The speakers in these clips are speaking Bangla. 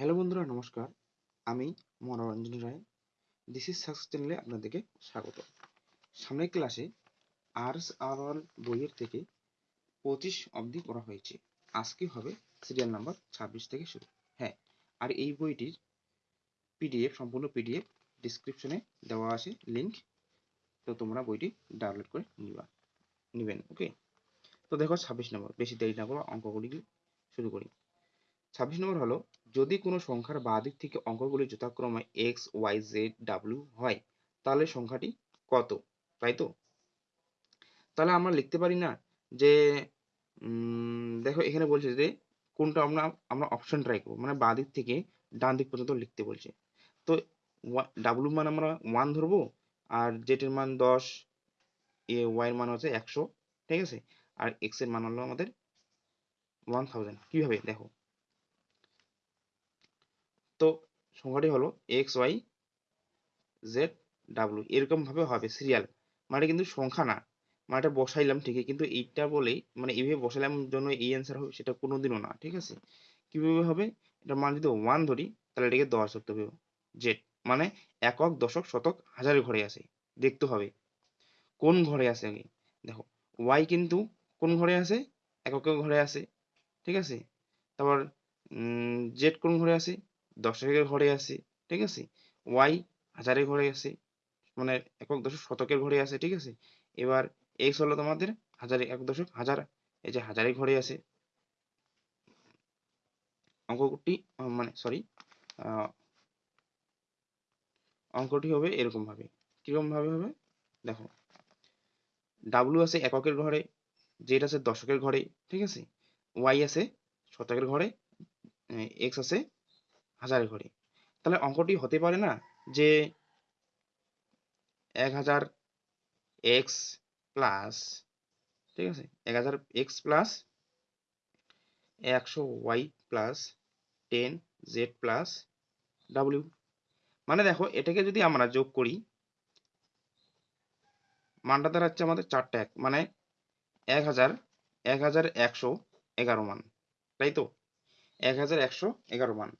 হ্যালো বন্ধুরা, নমস্কার। আমি Manoranjan Roy. This is success চ্যানেলে আপনাদেরকে স্বাগত। সামনের ক্লাসে আর্স আর অল বইয়ের থেকে পঁচিশ অবধি করা হয়েছে। আজকে হবে সিরিয়াল নাম্বার ছাব্বিশ থেকে শুরু। হ্যাঁ আর এই বইটির পিডিএফ সম্পূর্ণ পিডিএফ ডিসক্রিপশনে দেওয়া আছে লিঙ্ক তো তোমরা বইটি ডাউনলোড করে নিবা, নেবেন ওকে তো দেখো ছাব্বিশ নম্বর, বেশি দেরি না করো অঙ্কগুলি শুরু করি। ছাব্বিশ নম্বর হলো যদি কোনো সংখ্যার বাঁ দিক থেকে অঙ্কগুলি যথাক্রমে এক্স ওয়াই জেড ডাব্লিউ হয়, তাহলে সংখ্যাটি কত? তাই তো? তাহলে আমরা লিখতে পারি না যে দেখো এখানে বলছে যে, কোনটা আমরা আমরা অপশন ট্রাই করব। মানে বাঁ দিক থেকে ডান দিক পর্যন্ত লিখতে বলছে। তো ডাব্লিউ মান আমরা ওয়ান ধরবো, আর জেড এর মান দশ, এ ওয়াইয়ের মান হচ্ছে একশো, ঠিক আছে? আর এক্সের মান হলো আমাদের ওয়ান থাউজেন্ড কীভাবে? দেখো তো সংখ্যাটি হলো এক্স ওয়াই জেড ডাব্লু এরকম ভাবে হবে সিরিয়াল মানে কিন্তু সংখ্যা না। মানে এটা বসাইলাম ঠিকই, কিন্তু এইটা বলেই মানে এইভাবে বসাইলাম জন্য এই অ্যান্সার হবে সেটা কোনোদিনও না, ঠিক আছে? কীভাবে হবে? এটা মান যদি ওয়ান ধরি, তাহলে এটাকে দশ ধরতে হবে। জেড মানে একক, দশক, শতক হাজারের ঘরে আছে। দেখতে হবে। কোন ঘরে আছে আগে? দেখো ওয়াই কিন্তু কোন ঘরে আছে? এককের ঘরে আছে, ঠিক আছে? তারপর জেড কোন ঘরে আছে? দশকের ঘরে আছে, ঠিক আছে? ওয়াই হাজারের ঘরে আছে মানে একক দশক শতকের ঘরে আছে, ঠিক আছে? এবার এক্স হলো তোমাদের হাজারে এক দশক হাজার, এই যে হাজারের ঘরে আছে। অঙ্কটি মানে সরি অঙ্কটি হবে এরকম ভাবে কীরকম ভাবে হবে? দেখো ডাব্লু আছে এককের ঘরে জেড আছে দশকের ঘরে, ঠিক আছে? ওয়াই আছে শতকের ঘরে এক্স আছে হাজার ঘরে তাহলে অঙ্কটি হতে পারে না যে এক হাজার এক্স প্লাস ঠিক আছে? এক হাজার এক্স প্লাস একশো Y plus ten Z plus W মানে দেখো, এটাকে যদি আমরা যোগ করি, মানটা দাঁড়াচ্ছে আমাদের চারটা এক মানে এক হাজার এক হাজার একশো এগারো মান, তাই তো? এক হাজার একশো এগারো মান।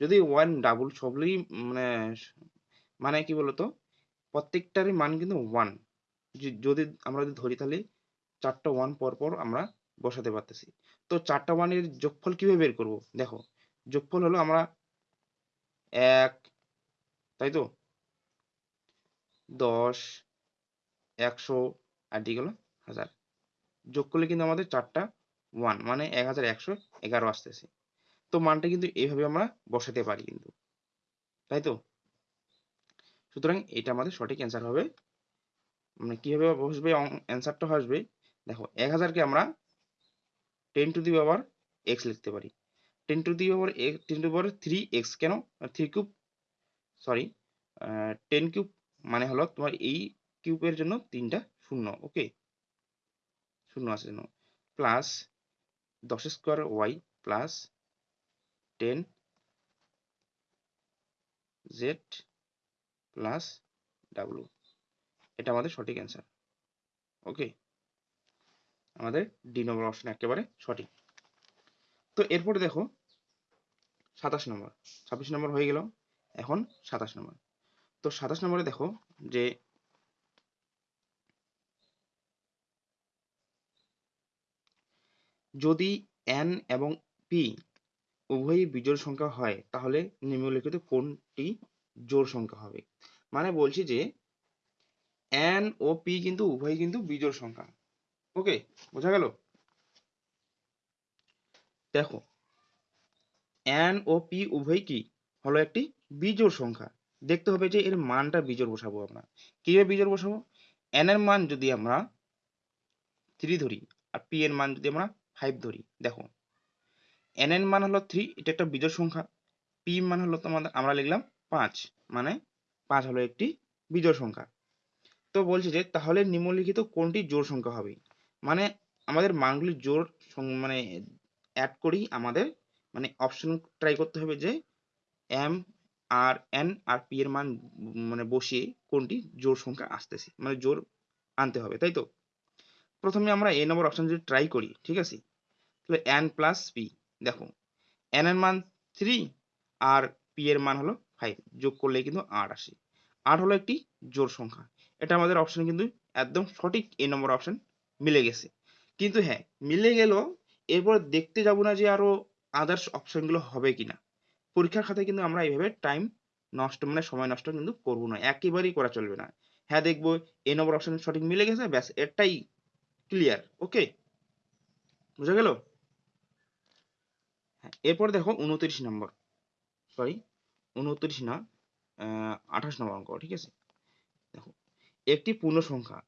যদি ওয়ান ডাবল সবগুলোই মানে মানে কি বলতো? প্রত্যেকটারই মান কিন্তু ওয়ান যদি আমরা যদি ধরি তাহলে চারটা ওয়ান পর পর আমরা বসাতে পারতেছি। তো চারটা ওয়ানের যোগফল কীভাবে বের করব? দেখো, যোগফল হলো আমরা এক, তাই তো? দশ, একশো, আর দিকে হলো হাজার। যোগ করলে কিন্তু আমাদের চারটা ওয়ান মানে এক হাজার একশো এগারো আসতেছে। তো মানটা কিন্তু এইভাবে আমরা বসাতে পারি কিন্তু। তাই তো? সুতরাং এটা আমাদের সঠিক অ্যান্সার হবে। মানে কীভাবে বসবে অ্যান্সারটা আসবে? দেখো, এক হাজারকে আমরা ten to the power X লিখতে পারি। Ten to the power ten to power three X কেন? Three cube sorry ten cube মানে হলো তোমার এই কিউবের জন্য তিনটা শূন্য ওকে শূন্য আছে জন্য প্লাস দশ square Y plus ten Z plus W. এটা আমাদের সঠিক অ্যান্সার। ওকে? আমাদের ডি নম্বর অপশন একেবারে সঠিক। তো এরপরে দেখো, সাতাশ নম্বর। ছাব্বিশ নম্বর হয়ে গেল, এখন সাতাশ নম্বর। তো সাতাশ নম্বরে দেখো যে যদি এন এবং পি উভয়ই বিজোড় সংখ্যা হয়, তাহলে নিম্নলিখিত কোনটি জোড় সংখ্যা হবে? মানে বলছি যে এন ও পি কিন্তু উভয়ই কিন্তু বিজোড় সংখ্যা। ওকে বোঝা গেল? দেখো এন ও পি উভয় কি? হলো একটি বিজোড় সংখ্যা। দেখতে হবে যে এর মানটা বিজোড় বসাবো আমরা। কীভাবে বিজোড় বসাবো? এন এর মান যদি আমরা থ্রি ধরি, আর পি এর মান যদি আমরা ফাইভ ধরি, দেখো এন এর মান হলো থ্রি এটা একটা বিজোড় সংখ্যা। পি মান হলো তোমাদের, আমরা লিখলাম পাঁচ মানে পাঁচ হলো একটি বিজোড় সংখ্যা। তো বলছে যে, তাহলে নিম্নলিখিত কোনটি জোড় সংখ্যা হবে? মানে আমাদের মানগুলি জোড় মানে অ্যাড করি আমাদের মানে অপশন ট্রাই করতে হবে যে এম আর এন আর পি এর মান মানে বসিয়ে কোনটি জোড় সংখ্যা আসতেছে মানে জোড় আনতে হবে, তাই তো? প্রথমে আমরা এ নম্বর অপশন যদি ট্রাই করি, ঠিক আছে? তাহলে এন প্লাস পি দেখো এন এর মান থ্রি আর পি এর মান হলো ফাইভ যোগ করলে কিন্তু আট আসে। আট হলো একটি জোড় সংখ্যা। এটা আমাদের অপশন কিন্তু একদম সঠিক এ নম্বর অপশন মিলে গেছে। কিন্তু হ্যাঁ মিলে গেল, এরপর দেখতে যাব না যে আরও আদার্স অপশনগুলো হবে কিনা। পরীক্ষার খাতায় কিন্তু আমরা এইভাবে টাইম নষ্ট মানে সময় নষ্ট কিন্তু করব না, একেবারেই করা চলবে না। হ্যাঁ দেখব এ নম্বর অপশন সঠিক মিলে গেছে, ব্যাস এটাই ক্লিয়ার ওকে বুঝা গেল? এরপর দেখো উনত্রিশ নম্বর সরি উনত্রিশ না আঠাশ নম্বর অঙ্ক, ঠিক আছে? দেখো, একটি পূর্ণ সংখ্যা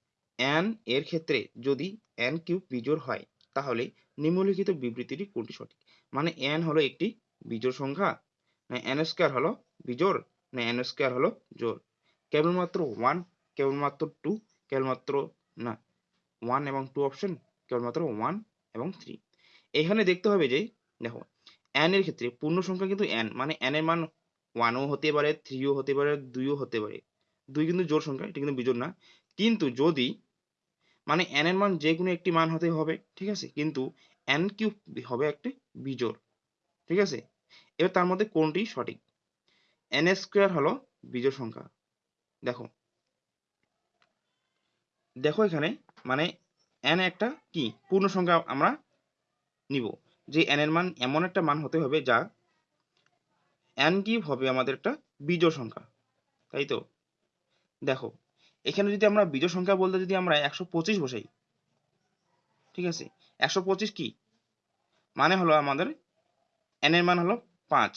n এর ক্ষেত্রে যদি n কিউব বিজোড় হয়, তাহলে নিম্নলিখিত বিবৃতিটি কোনটি সঠিক? মানে n হলো একটি বিজোড় সংখ্যা না n স্কয়ার হলো বিজোড় না n স্কয়ার হলো জোড়। কেবলমাত্র ওয়ান কেবলমাত্র টু কেবলমাত্র না ওয়ান এবং টু অপশন কেবলমাত্র ওয়ান এবং থ্রি এখানে দেখতে হবে যে, দেখো n এর ক্ষেত্রে পূর্ণ সংখ্যা কিন্তু n মানে n এর মান ওয়ানও হতে পারে থ্রিও হতে পারে দুইও হতে পারে। দুই কিন্তু জোড় সংখ্যা, এটা কিন্তু বিজোড় না। কিন্তু যদি মানে n এর মান যে কোনো একটি মান হতে হবে, ঠিক আছে? কিন্তু n কিউব হবে একটি বিজোড়, ঠিক আছে? এবার তার মধ্যে কোনটি সঠিক? N স্কোয়ার হলো বিজোড় সংখ্যা। দেখো। দেখো এখানে মানে n একটা কি? পূর্ণ সংখ্যা আমরা নিব। যে n এর মান এমন একটা মান হতে হবে যা n কিউব হবে আমাদের একটা বিজোড় সংখ্যা, তাই তো? দেখো, এখানে যদি আমরা বিজোড় সংখ্যা বলতে যদি আমরা একশো পঁচিশ বসাই, ঠিক আছে? একশো পঁচিশ কি? মানে হলো আমাদের n এর মান হলো পাঁচ।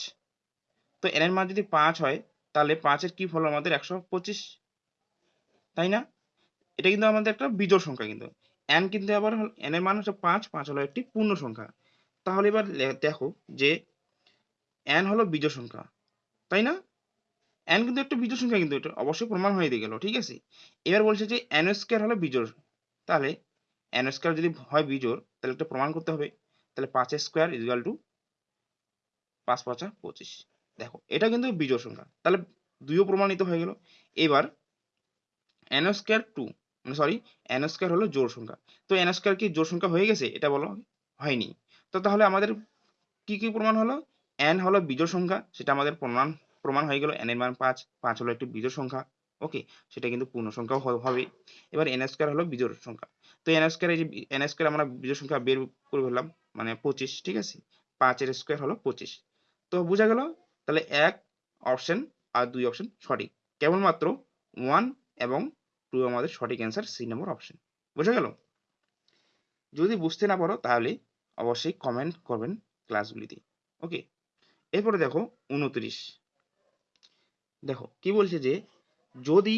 তো n এর মান যদি পাঁচ হয়, তাহলে পাঁচের কিউব হলো আমাদের একশো পঁচিশ, তাই না? এটা কিন্তু আমাদের একটা বিজোড় সংখ্যা কিন্তু। n কিন্তু আবার n এর মান হচ্ছে পাঁচ পাঁচ হলো একটি পূর্ণ সংখ্যা। তাহলে এবার দেখো যে n হলো বিজোড় সংখ্যা, তাই না? n কিন্তু একটা বিজোড় সংখ্যা কিন্তু এটা অবশ্যই প্রমাণ হয়ে গেল, ঠিক আছে? এবার বলছে যে n স্কয়ার হলো বিজোড়, তাহলে n স্কয়ার যদি হয় বিজোড়, তাহলে একটা প্রমাণ করতে হবে, তাহলে পাঁচ স্কয়ার ইকুয়াল টু পাঁচ পাঁচা পঁচিশ, দেখো, এটা কিন্তু বিজোড় সংখ্যা, তাহলে দুইও প্রমাণিত হয়ে গেল, এবার n স্কয়ার টু মানে সরি n স্কয়ার হলো জোড় সংখ্যা, তো n স্কয়ার কি জোড় সংখ্যা হয়ে গেছে? এটা বলো, হয়নি তো তাহলে আমাদের কি কি প্রমাণ হলো? n হলো বিজোড় সংখ্যা, সেটা আমাদের প্রমাণ প্রমাণ হয়ে গেল। n এর মান পাঁচ পাঁচ হলো একটি বিজোড় সংখ্যা ওকে সেটা কিন্তু পূর্ণ সংখ্যাও হবে। এবার n স্কয়ার হলো বিজোড় সংখ্যা। তো n স্কয়ার এই যে n স্কয়ার আমরা বিজোড় সংখ্যা বের করে ফেললাম মানে পঁচিশ, ঠিক আছে? পাঁচের স্কয়ার হলো পঁচিশ। তো বোঝা গেল, তাহলে এক অপশন আর দুই অপশন সঠিক। কেবলমাত্র ওয়ান এবং টু আমাদের সঠিক অ্যান্সার সি নম্বর অপশন বোঝা গেল? যদি বুঝতে না পারো, তাহলে অবশ্যই কমেন্ট করবেন ক্লাসগুলিতে ওকে এরপরে দেখো উনত্রিশ। দেখো, কি বলছে যে, যদি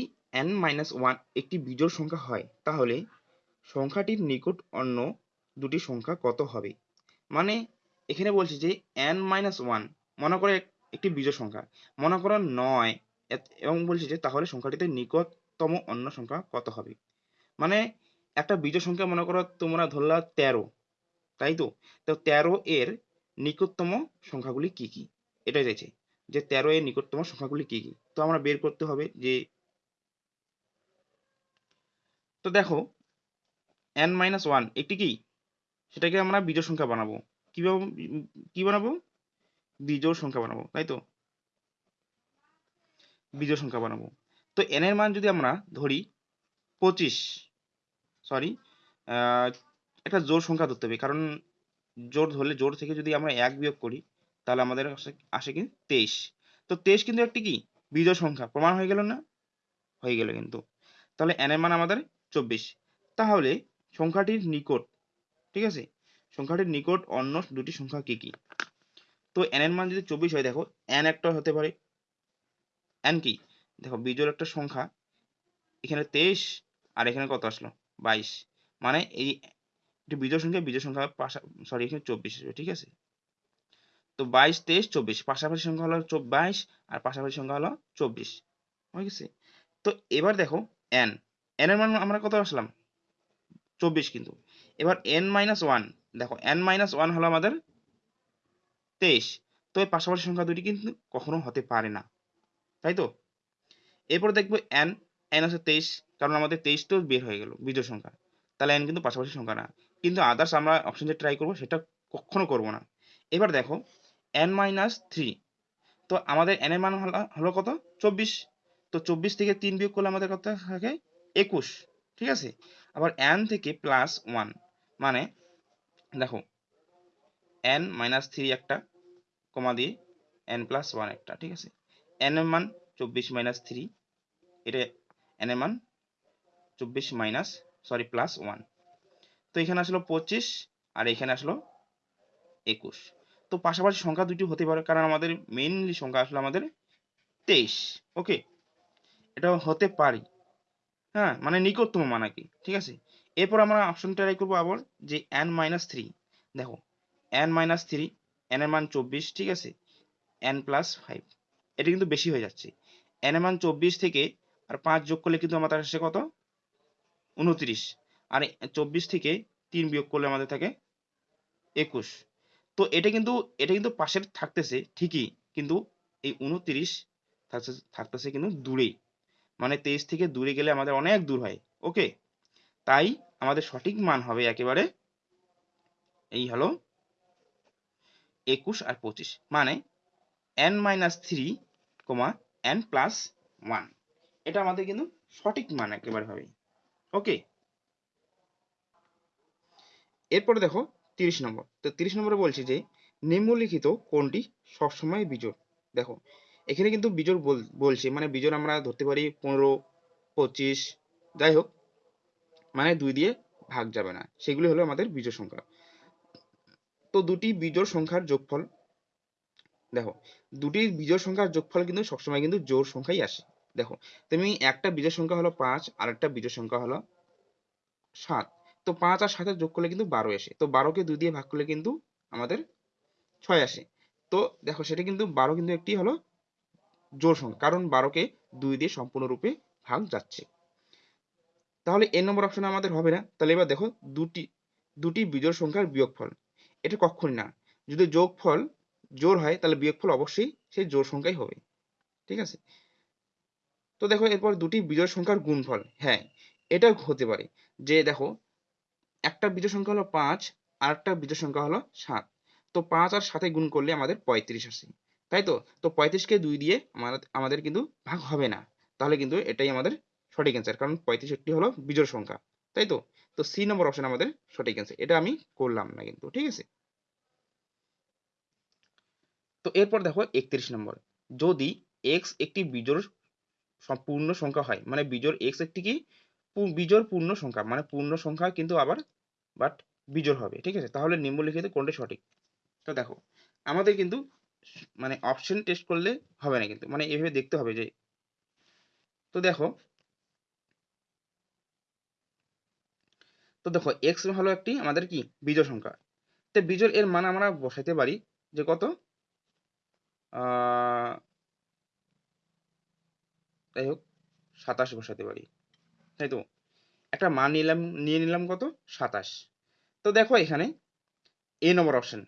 n মাইনাস ওয়ান একটি বিজোড় সংখ্যা হয়, তাহলে সংখ্যাটির নিকট অন্য দুটি সংখ্যা কত হবে? মানে এখানে বলছে যে, n মাইনাস ওয়ান মনে করে একটি বিজোড় সংখ্যা। মনে করো নয় এবং বলছে যে, তাহলে সংখ্যাটিতে নিকটতম অন্য সংখ্যা কত হবে? মানে একটা বিজোড় সংখ্যা মনে করো তোমরা ধরলা তেরো তাই তো? তো তেরো এর নিকটতম সংখ্যাগুলি কি কি? এটাই চাইছে, যে তেরো এর নিকটতম সংখ্যাগুলি কি কি? তো আমরা বের করতে হবে যে, তো দেখো এন মাইনাস ওয়ান একটি কি? সেটাকে আমরা বিজোড় সংখ্যা বানাবো। কীভাবে, কি বানাবো? বিজোড় সংখ্যা বানাবো, তাই তো? বিজোড় সংখ্যা বানাবো। তো এন এর মান যদি আমরা ধরি, পঁচিশ সরি একটা জোড় সংখ্যা ধরতে হবে। কারণ জোর ধরলে, জোর থেকে যদি আমরা এক বিয়োগ করি, তাহলে আমাদের আসে কি? তেইশ। তো তেইশ কিন্তু একটি কি? বিজোড় সংখ্যা। প্রমাণ হয়ে গেল না? হয়ে গেল কিন্তু। তাহলে n এর মান আমাদের চব্বিশ। তাহলে সংখ্যাটির নিকট, ঠিক আছে? সংখ্যাটির নিকট অন্য দুটি সংখ্যা কি কি? তো n এর মান যদি চব্বিশ হয়, দেখো, n একটা হতে পারে। n কি? দেখো, বিজোড় একটা সংখ্যা। এখানে তেইশ আর এখানে কত আসলো? বাইশ। মানে এই একটি বিজোড় সংখ্যা বিজোড় সংখ্যা সরি এখানে চব্বিশ আসবে, ঠিক আছে? তো বাইশ, তেইশ, চব্বিশ, পাশাপাশি সংখ্যা হলো বাইশ, আর পাশাপাশি সংখ্যা হলো চব্বিশ, হয়ে গেছে? তো এবার দেখো, n n এর মান আমরা কত আসলাম? চব্বিশ কিন্তু। এবার n মাইনাস ওয়ান দেখো, n মাইনাস ওয়ান হলো আমাদের তেইশ, তো এই পাশাপাশি সংখ্যা দুটি কিন্তু কখনো হতে পারে না, তাই তো? এরপর দেখব n n হচ্ছে তেইশ, কারণ আমাদের তেইশটাও বের হয়ে গেল বিজোড় সংখ্যা। তাহলে n কিন্তু পাশাপাশি সংখ্যা না। কিন্তু আদার্স আমরা অপশন যে ট্রাই করব সেটা কখনো করব না। এবার দেখো এন মাইনাস থ্রি তো আমাদের এন এর মান হলো- কত? চব্বিশ। তো চব্বিশ থেকে তিন বিয়োগ করলে আমাদের কত থাকে? একুশ। ঠিক আছে? আবার এন থেকে প্লাস ওয়ান মানে দেখো এন মাইনাস থ্রি একটা, কমা দিয়ে এন প্লাস ওয়ান একটা। ঠিক আছে? এন এর মান চব্বিশ মাইনাস থ্রি এটা এন এর মান চব্বিশ মাইনাস সরি প্লাস ওয়ান তো এখানে আসলো পঁচিশ আর এখানে আসলো একুশ। তো পাশাপাশি সংখ্যা দুটি হতে পারে কারণ আমাদের মেইনলি সংখ্যা আসলো আমাদের তেইশ ওকে এটা হতে পারি। হ্যাঁ মানে নিকটতম মান আর কি ঠিক আছে? এরপর আমরা অপশন ট্রাই করব আবার যে এন মাইনাস থ্রি দেখো এন মাইনাস থ্রি এন এর মান চব্বিশ, ঠিক আছে? এন প্লাস ফাইভ এটা কিন্তু বেশি হয়ে যাচ্ছে। এন এর মান চব্বিশ থেকে আর পাঁচ যোগ করলে কিন্তু আমাদের আসে কত? উনত্রিশ। আর চব্বিশ থেকে তিন বিয়োগ করলে আমাদের থাকে একুশ। তো এটা কিন্তু এটা কিন্তু পাশের থাকতেছে ঠিকই, কিন্তু এই উনত্রিশ থাকতেছে কিন্তু দূরেই। মানে তেইশ থেকে দূরে গেলে আমাদের অনেক দূর হয়, ওকে? তাই আমাদের সঠিক মান হবে একেবারে এই হলো একুশ আর পঁচিশ। মানে N minus three comma N plus one এটা আমাদের কিন্তু সঠিক মান একেবারে হবে, ওকে? এরপরে দেখো তিরিশ নম্বর। তো তিরিশ নম্বরে বলছি যে, নিম্নলিখিত কোনটি সবসময় বিজোড়? দেখো, এখানে কিন্তু বিজোড় বল- বলছে মানে বিজোড় আমরা ধরতে পারি পনেরো, পঁচিশ, যাই হোক মানে দুই দিয়ে ভাগ যাবে না। সেগুলি হলো আমাদের বিজোড় সংখ্যা। তো দুটি বিজোড় সংখ্যার যোগফল, দেখো, দুটি বিজোড় সংখ্যার যোগফল কিন্তু সবসময় কিন্তু জোর সংখ্যাই আসে। দেখো, তুমি একটা বিজোড় সংখ্যা হলো পাঁচ আর একটা বিজোড় সংখ্যা হলো সাত। তো পাঁচ আর সাতের যোগ করলে কিন্তু বারো আসে। তো বারোকে দুই দিয়ে ভাগ করলে কিন্তু আমাদের ছয় আসে। তো দেখো সেটা কিন্তু বারো কিন্তু একটি হলো জোড় সংখ্যা, কারণ বারোকে দুই দিয়ে সম্পূর্ণরূপে ভাগ যাচ্ছে। তাহলে এ নম্বর অপশনে আমাদের হবে না। তাহলে এবার দেখো দুটি দুটি বিজোড় সংখ্যার বিয়োগফল। এটা কখনই না। যদি যোগফল জোর হয়, তাহলে বিয়োগফল অবশ্যই সেই জোর সংখ্যাই হবে। ঠিক আছে? তো দেখো এরপর দুটি বিজোড় সংখ্যার গুণফল। হ্যাঁ এটা হতে পারে। যে দেখো একটা বিজোড় সংখ্যা হলো পাঁচ আর একটা বিজোড় সংখ্যা হলো সাত। তো পাঁচ আর সাথে গুণ করলে আমাদের পঁয়ত্রিশ আসে। তাই তো? তো পঁয়ত্রিশকে দুই দিয়ে আমাদের আমাদের কিন্তু ভাগ হবে না। তাহলে কিন্তু এটাই আমাদের সঠিক অ্যান্সার কারণ পঁয়ত্রিশ একটি হলো বিজোড় সংখ্যা। তাই তো? তো সি নম্বর অপশন আমাদের সঠিক অ্যান্সার এটা আমি করলাম না কিন্তু, ঠিক আছে? তো এরপর দেখো একত্রিশ নম্বর, যদি এক্স একটি বিজোড় সম- পূর্ণ সংখ্যা হয় মানে বিজোড় এক্স একটি কি বিজোড় পূর্ণ সংখ্যা মানে পূর্ণ সংখ্যা কিন্তু আবার বাট বিজোড় হবে, ঠিক আছে? তাহলে নিম্নলিখিত কোনটি সঠিক? তো দেখো, আমাদের কিন্তু মানে অপশন টেস্ট করলে হবে না কিন্তু মানে এভাবে দেখতে হবে যে, তো দেখো তো দেখো এক্স হলো একটি আমাদের কি? বিজোড় সংখ্যা। তো বিজোড় এর মান আমরা বসাইতে পারি যে কত? যাই হোক, সাতাশ বসাতে পারি। তাই তো? একটা মান নিলাম, নিয়ে নিলাম কত? সাতাশ। তো দেখো এখানে এ নম্বর অপশন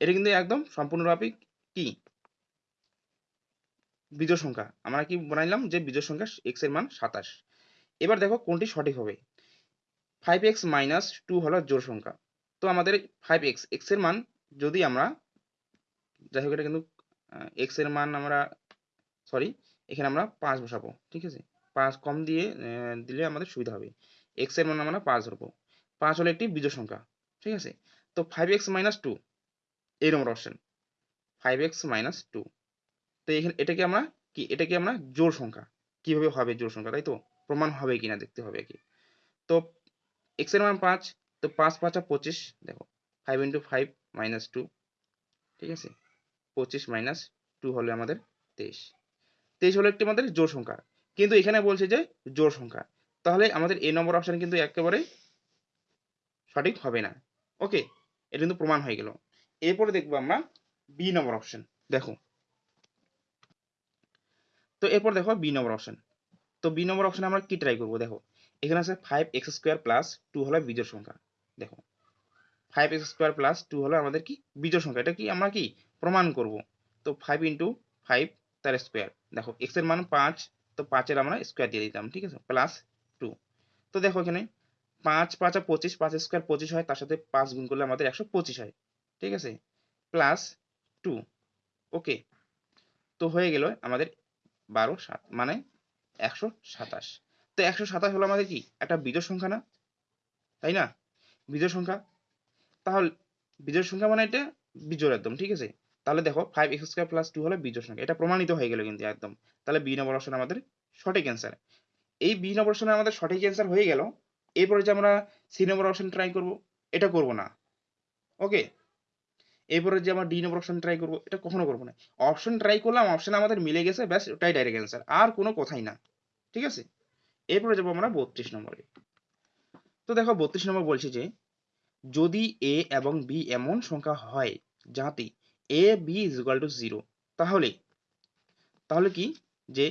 এটা কিন্তু একদম সম্পূর্ণভাবে কি? বিজোড় সংখ্যা। আমরা কি বানাইলাম যে বিজোড় সংখ্যা x এর মান সাতাশ। এবার দেখো কোনটি সঠিক হবে। ফাইভ এক্স মাইনাস টু হলো জোড় সংখ্যা। তো আমাদের ফাইভ এক্স এক্সের মান যদি আমরা, যাই হোক এটা কিন্তু এক্সের মান আমরা সরি এখানে আমরা পাঁচ বসাবো, ঠিক আছে? পাঁচ কম দিয়ে দিলে আমাদের সুবিধা হবে। এক্সের মান আমরা পাঁচ ধরবো। পাঁচ হলো একটি বিজোড় সংখ্যা, ঠিক আছে? তো ফাইভ এক্স মাইনাস টু এই number option five X minus two তো এখানে এটাকে আমরা কি? এটাকে আমরা জোড় সংখ্যা। কীভাবে হবে জোড় সংখ্যা, তাই তো? প্রমাণ হবে কিনা দেখতে হবে কি। তো এক্সের মান পাঁচ, তো পাঁচ পাঁচ পাঁচা পঁচিশ, দেখো five into five minus two ঠিক আছে? পঁচিশ মাইনাস টু হলে আমাদের তেইশ। তেইশ হলো একটি আমাদের জোড় সংখ্যা। কিন্তু এখানে বলছে যে জোড় সংখ্যা। তাহলে আমাদের এ নম্বর অপশন কিন্তু একেবারে সঠিক হবে না। ওকে এটা কিন্তু প্রমাণ হয়ে গেল। এরপরে দেখব আমরা বি নম্বর অপশন দেখো। তো এরপর দেখো বি নম্বর অপশন তো বি নম্বর অপশনে আমরা কি ট্রাই করব? দেখো, এখানে আছে five X square plus two হলো বিজোড় সংখ্যা। দেখো five X square plus two হলো আমাদের কি? বিজোড় সংখ্যা। এটা কি আমরা কি? প্রমাণ করব। তো ফাইভ ইন্টু ফাইভ তার স্কোয়ার দেখো এক্সের মান পাঁচ তো পাঁচের আমরা স্কোয়ার দিয়ে দিতাম, ঠিক আছে? প্লাস টু তো দেখো এখানে পাঁচ, পাঁচা পঁচিশ পাঁচ স্কোয়ার পঁচিশ হয়, তার সাথে পাঁচ গুণ করলে আমাদের একশো পঁচিশ হয়, ঠিক আছে? প্লাস টু ওকে তো হয়ে গেল আমাদের বারো, সাত মানে একশো সাতাশ। তো একশো সাতাশ হলো আমাদের কি? একটা বিজোড় সংখ্যা না? তাই না? বিজোড় সংখ্যা। তাহলে বিজোড় সংখ্যা মানে এটা বিজোড় একদম, ঠিক আছে? তাহলে দেখো five X square plus two হলো বিজোড় সংখ্যা। এটা প্রমাণিত হয়ে গেল কিন্তু একদম। তাহলে বি নম্বর অপশন আমাদের সঠিক অ্যান্সার এই বি নম্বর অপশনে আমাদের সঠিক অ্যান্সার হয়ে গেল। এরপরে যে আমরা সি নম্বর অপশন ট্রাই করব, এটা করব না। ওকে এরপরে যে আমরা ডি নম্বর অপশন ট্রাই করব, এটা কখনো করব না। অপশন ট্রাই করলাম অপশন আমাদের মিলে গেছে, ব্যাস, ওটাই ডাইরেক্ট অ্যান্সার আর কোনো কথাই না। ঠিক আছে? এরপরে যাব আমরা বত্রিশ নম্বরে। তো দেখো বত্রিশ নম্বর বলছে যে, যদি এ এবং বি এমন সংখ্যা হয় যাতে A B is equal to zero তাহলে তাহলে কি? যে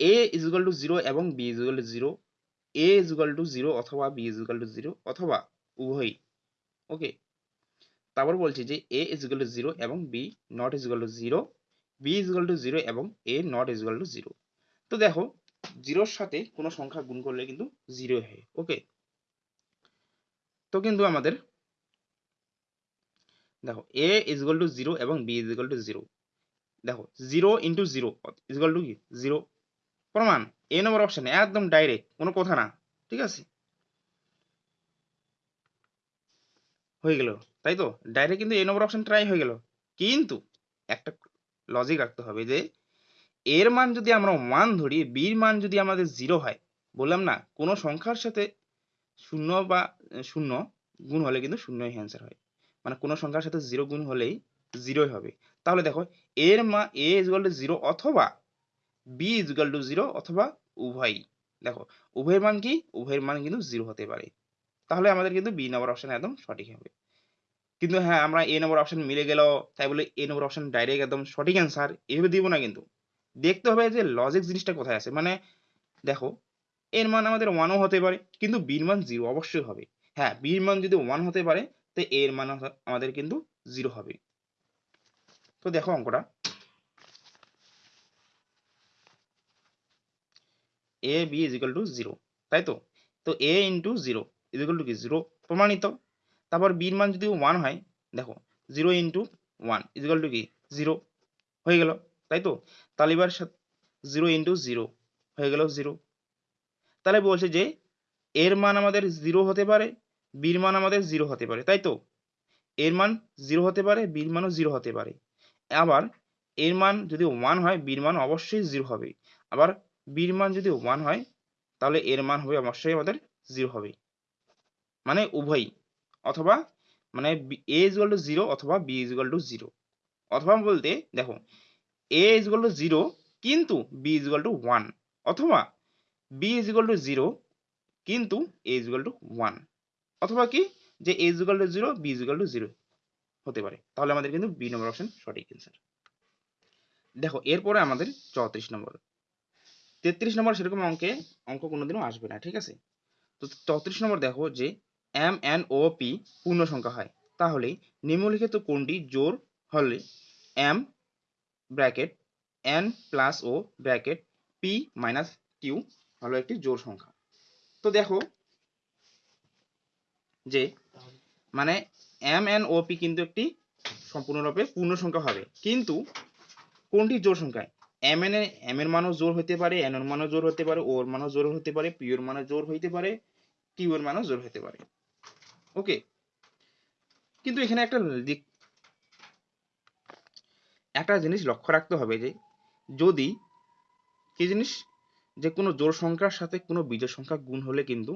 A is equal to zero এবং B is equal to zero A is equal to zero অথবা B is equal to zero অথবা উভয়ই। ওকে তারপর বলছে যে A is equal to zero এবং B not is equal to zero B is equal to zero এবং A not is equal to zero তো দেখো জিরোর সাথে কোনো সংখ্যা গুণ করলে কিন্তু জিরো হয়। ওকে তো কিন্তু আমাদের দেখো A is equal to zero এবং B is equal to zero দেখো zero into zero is equal to কি? জিরো প্রমাণ এ নম্বর অপশন একদম ডাইরেক্ট কোনো কথা না, ঠিক আছে? হয়ে গেল, তাই তো? ডাইরেক্ট কিন্তু এ নম্বর অপশন ট্রাই হয়ে গেল। কিন্তু, একটা লজিক রাখতে হবে যে এর মান যদি আমরা ওয়ান ধরি বির মান যদি আমাদের জিরো হয়, বললাম না, কোনো সংখ্যার সাথে শূন্য বা, শূন্য, গুণ হলে কিন্তু শূন্যই অ্যান্সার হয়। মানে কোনো সংখ্যার সাথে জিরো গুণ হলেই জিরোই হবে। তাহলে দেখো, এর মা এ ইজুয়াল টু জিরো অথবা বি ইজুয়াল টু জিরো অথবা উভয়ই। দেখো, উভয়ের মান কি? উভয়ের মান কিন্তু জিরো হতে পারে। তাহলে আমাদের কিন্তু বি নম্বর অপশন একদম সঠিক হবে। কিন্তু হ্যাঁ আমরা এ নম্বর অপশন মিলে গেল, তাই বলে এ নম্বর অপশন ডাইরেক্ট একদম সঠিক অ্যান্সার এভাবে দিব না কিন্তু। দেখতে হবে যে লজিক জিনিসটা কোথায় আছে। মানে দেখো, এর মান আমাদের ওয়ানও হতে পারে, কিন্তু বির মান জিরো অবশ্যই হবে। হ্যাঁ বির মান যদি ওয়ান হতে পারে তো এর মান আমাদের কিন্তু জিরো হবে। তো দেখো অঙ্কটা। A B is equal to zero তাই তো? তো A into zero is equal to কি? জিরো প্রমাণিত। তারপর বির মান যদি ওয়ান হয়, দেখো zero into one is equal to কি? জিরো হয়ে গেল, তাই তো? তাহলে এবার জিরো ইন্টু জিরো হয়ে গেল জিরো তাহলে বলছে যে, এর মান আমাদের জিরো হতে পারে বির মান আমাদের জিরো হতে পারে, তাই তো? এর মান জিরো হতে পারে, বির মানও জিরো হতে পারে। আবার এর মান যদি ওয়ান হয়, বির মান অবশ্যই জিরো হবে। আবার বির মান যদি ওয়ান হয়, তাহলে এর মান হবে অবশ্যই আমাদের জিরো হবে। মানে উভয়ই। অথবা মানে এ ইজ টু জিরো অথবা বি ইজ টু জিরো অথবা বলতে, দেখো এ ইজ টু জিরো কিন্তু বি ইজ টু ওয়ান অথবা বি ইজ টু জিরো কিন্তু এ ইজ টু ওয়ান অথবা কি? যে A is to zero B is to zero হতে পারে। তাহলে আমাদের কিন্তু বি নম্বর অপশন সঠিক অ্যান্সার দেখো, এরপরে আমাদের চৌত্রিশ নম্বর তেত্রিশ নম্বর সেরকম অঙ্কে, অঙ্ক কোনোদিনও আসবে না, ঠিক আছে? তো চৌত্রিশ নম্বর দেখো যে এম এন ও পি পূর্ণ সংখ্যা হয়। তাহলে নিম্নলিখিত কোনটি জোর হলে M bracket N plus O bracket P minus Q হলো একটি জোর সংখ্যা। তো দেখো যে মানে এম এন ও পি কিন্তু একটি সম্পূর্ণরূপে পূর্ণ সংখ্যা হবে। কিন্তু কোনটি জোর সংখ্যায়? এম এন এম এর মানও জোর হতে পারে এন এর মানও জোর হতে পারে ও এর মানও জোর হতে পারে পি এর মানও জোর হইতে পারে কিউ এর মানও জোর হতে পারে। ওকে কিন্তু এখানে একটা দিক, একটা জিনিস লক্ষ্য রাখতে হবে যে যদি কি জিনিস? যে কোনো জোর সংখ্যার সাথে কোনো বিজোড় সংখ্যা গুণ হলে কিন্তু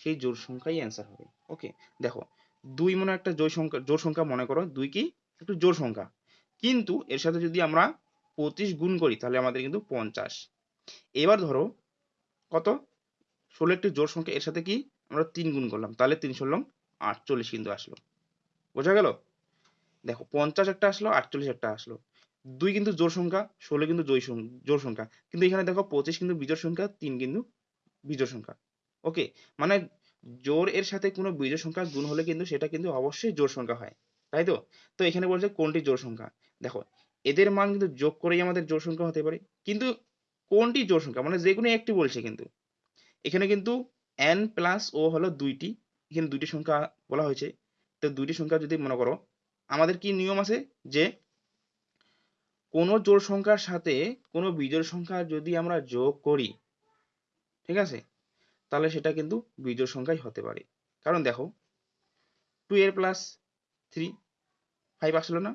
সেই জোর সংখ্যাই অ্যান্সার হবে। ওকে দেখো, দুই মনে একটা জোর সংখ্যা জোর সংখ্যা মনে করো, দুই কি? একটু জোর সংখ্যা। কিন্তু এর সাথে যদি আমরা পঁচিশ গুণ করি, তাহলে আমাদের কিন্তু পঞ্চাশ। এবার ধরো, কত? ষোলো একটি জোর সংখ্যা, এর সাথে কি? আমরা তিন গুণ করলাম, তাহলে তিন ষোলো আটচল্লিশ কিন্তু আসলো। বোঝা গেল? দেখো, পঞ্চাশ একটা আসলো, আটচল্লিশ একটা আসলো। দুই কিন্তু জোর সংখ্যা, ষোলো কিন্তু জয় জোর সংখ্যা। কিন্তু এখানে দেখো, পঁচিশ কিন্তু বিজোড় সংখ্যা, তিন কিন্তু বিজোড় সংখ্যা। ওকে মানে জোর এর সাথে কোনো বিজোড় সংখ্যা গুণ হলে কিন্তু সেটা কিন্তু অবশ্যই জোর সংখ্যা হয়, তাই তো? তো এখানে বলছে কোনটি জোর সংখ্যা? দেখো, এদের মান কিন্তু যোগ করেই আমাদের জোর সংখ্যা হতে পারে, কিন্তু কোনটি জোর সংখ্যা? মানে যে কোনো একটি বলছে কিন্তু। এখানে কিন্তু এন প্লাস ও হলো দুইটি, এখানে দুইটি সংখ্যা বলা হয়েছে। তো দুইটি সংখ্যা যদি মনে করো, আমাদের কি নিয়ম আছে যে কোনো জোড় সংখ্যার সাথে কোনো বিজোড় সংখ্যা যদি আমরা যোগ করি, ঠিক আছে? তাহলে সেটা কিন্তু বিজোড় সংখ্যাই হতে পারে। কারণ দেখো টু এর প্লাস থ্রি ফাইভ আসলো না।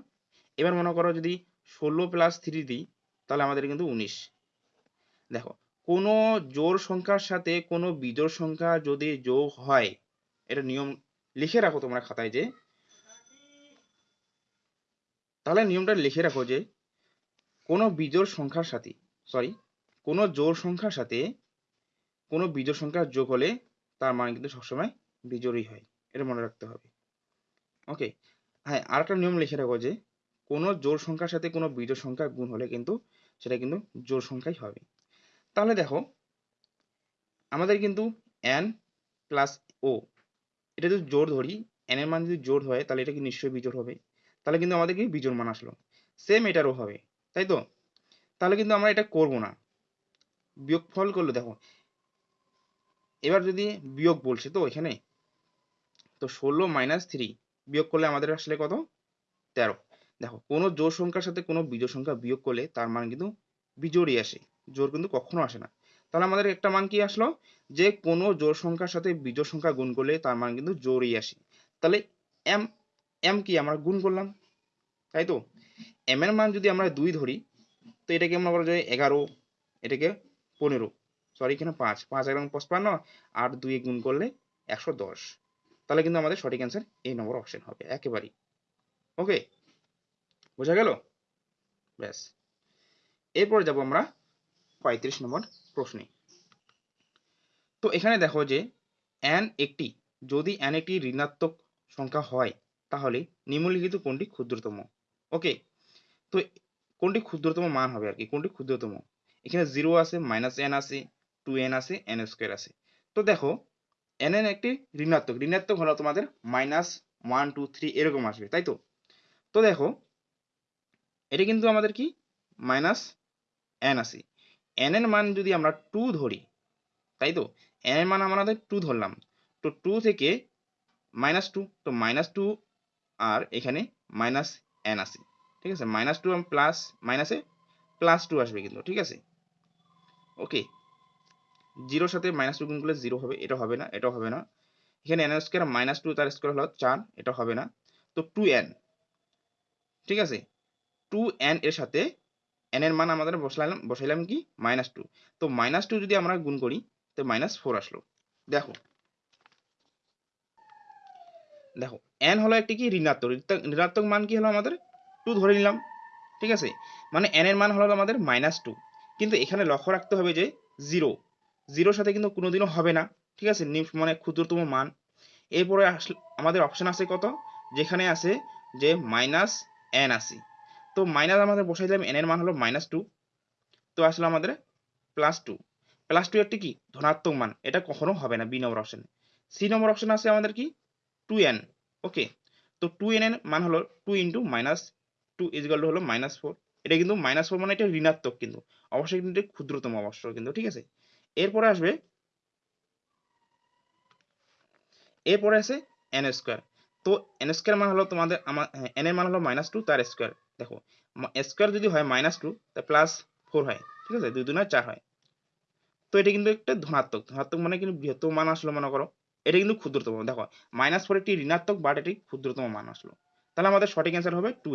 এবার মনে করো যদি ষোলো প্লাস থ্রি দিই, তাহলে আমাদের কিন্তু উনিশ। দেখো, কোনো জোড় সংখ্যার সাথে কোনো বিজোড় সংখ্যা যদি যোগ হয়, এটা নিয়ম লিখে রাখো তোমরা খাতায় যে, তাহলে নিয়মটা লিখে রাখো যে, কোনো বিজোড় সংখ্যার সাথে সরি কোনো জোড় সংখ্যার সাথে কোনো বিজোড় সংখ্যা যোগ হলে তার মান কিন্তু সবসময় বিজোড়ই হয়। এটা মনে রাখতে হবে। ওকে হ্যাঁ আর একটা নিয়ম লিখে রাখো যে, কোনো জোড় সংখ্যার সাথে কোনো বিজোড় সংখ্যা গুণ হলে কিন্তু সেটা কিন্তু জোড় সংখ্যাই হবে। তাহলে দেখো, আমাদের কিন্তু এন প্লাস ও এটা যদি জোর ধরি এন এর মান যদি জোর হয়, তাহলে এটা কি নিশ্চয়ই বিজোড় হবে? তাহলে কিন্তু আমাদের কি বিজোড় মান আসলো? সেম এটারও হবে, তাই তো? তাহলে কিন্তু আমরা এটা করব না। বিয়োগফল করলে দেখো এবার যদি বিয়োগ বলছে, তো এখানে তো ষোলো মাইনাস থ্রি বিয়োগ করলে আমাদের আসলে কত? তেরো। দেখো, কোনো জোর সংখ্যার সাথে কোনো বিজোড় সংখ্যা বিয়োগ করলে তার মান কিন্তু বিজোড়ই আসে জোর কিন্তু কখনো আসে না। তাহলে আমাদের একটা মান কি আসলো? যে কোনো জোর সংখ্যার সাথে বিজোড় সংখ্যা গুণ করলে তার মান কিন্তু জোরই আসে। তাহলে এম এম কি আমরা গুণ করলাম? তাই তো? এম এর মান যদি আমরা দুই ধরি, তো এটাকে আমরা বলা যায় এগারো, এটাকে পনেরো। সরি এখানে পাঁচ। পাঁচ এবং পঁচপান্ন আর দুই গুণ করলে একশো দশ। তাহলে কিন্তু আমাদের সঠিক অ্যান্সার এই নম্বর অপশন হবে, একেবারেই। ওকে বোঝা গেল? ব্যাস। এরপরে যাব আমরা পঁয়ত্রিশ নম্বর প্রশ্নে। তো এখানে দেখো যে, n একটি, যদি n একটি ঋণাত্মক সংখ্যা হয়, তাহলে নিম্নলিখিত কোনটি ক্ষুদ্রতম? ওকে তো কোনটি ক্ষুদ্রতম মান হবে আর কি? কোনটি ক্ষুদ্রতম? এখানে জিরো আছে মাইনাস এন আছে টু এন আছে এন স্কোয়ার আছে। তো দেখো এন এন একটি ঋণাত্মক। ঋণাত্মক হলো তোমাদের মাইনাস ওয়ান টু থ্রি এরকম আসবে, তাই তো? তো দেখো, এটা কিন্তু আমাদের কি? মাইনাস এন আছে। এন এর মান যদি আমরা টু ধরি, তাই তো? এন এর মান আমাদের টু ধরলাম। তো টু থেকে মাইনাস টু তো মাইনাস টু আর এখানে মাইনাস এন আছে। ঠিক আছে? মাইনাস টু প্লাস মাইনাসে প্লাস টু আসবে কিন্তু, ঠিক আছে? ওকে জিরোর সাথে মাইনাস টু গুণ করলে জিরো হবে, এটা হবে না এটা হবে না। এখানে এন স্কোয়ার মাইনাস টু তার স্কোয়ার হলো চার, এটা হবে না। তো টু এন ঠিক আছে? টু এন এর সাথে এন এর মান আমাদের বসালাম, বসাইলাম কি? মাইনাস টু তো মাইনাস টু যদি আমরা গুণ করি, তো মাইনাস ফোর আসলো। দেখো। দেখো এন হলো একটি কি? ঋণাত্মক। ঋণাত্মক মান কি হলো আমাদের? টু ধরে নিলাম, ঠিক আছে? মানে এন এর মান হলো আমাদের মাইনাস টু কিন্তু এখানে লক্ষ্য রাখতে হবে যে জিরো জিরোর সাথে কিন্তু কোনোদিনও হবে না, ঠিক আছে? মানে ক্ষুদ্রতম মান। এরপরে আমাদের অপশন আছে কত? যেখানে আছে যে মাইনাস এন আছে। তো মাইনাস আমাদের বসাই দিলাম এন এর মান হলো মাইনাস টু তো আসলে আমাদের প্লাস টু প্লাস টু একটি কি? ধনাত্মক মান। এটা কখনো হবে না B number option C number option আছে আমাদের কি? টু এন ওকে তো টু এন এর মান হলো two into minus two equal two হলো মাইনাস ফোর এটা কিন্তু মাইনাস ফোর মানে এটা ঋণাত্মক কিন্তু। অবশ্যই কিন্তু ক্ষুদ্রতম অবশ্য কিন্তু, ঠিক আছে? এরপরে আসবে, এরপরে আছে এন স্কোয়ার তো এন স্কোয়ার মান হলো তোমাদের আমার এন এর মান হলো মাইনাস টু তার স্কোয়ার দেখো স্কোয়ার যদি হয় মাইনাস টু তা প্লাস ফোর হয়, ঠিক আছে? দুই নয়, চার হয়। তো এটা কিন্তু একটা ধনাত্মক ধনাত্মক মানে কিন্তু বৃহত্তম মান আসলো, মনে করো। এটা কিন্তু ক্ষুদ্রতম, দেখো মাইনাস ফোর একটি ঋণাত্মক বাট এটি ক্ষুদ্রতম মান আসলো। তাহলে আমাদের সঠিক অ্যান্সার হবে টু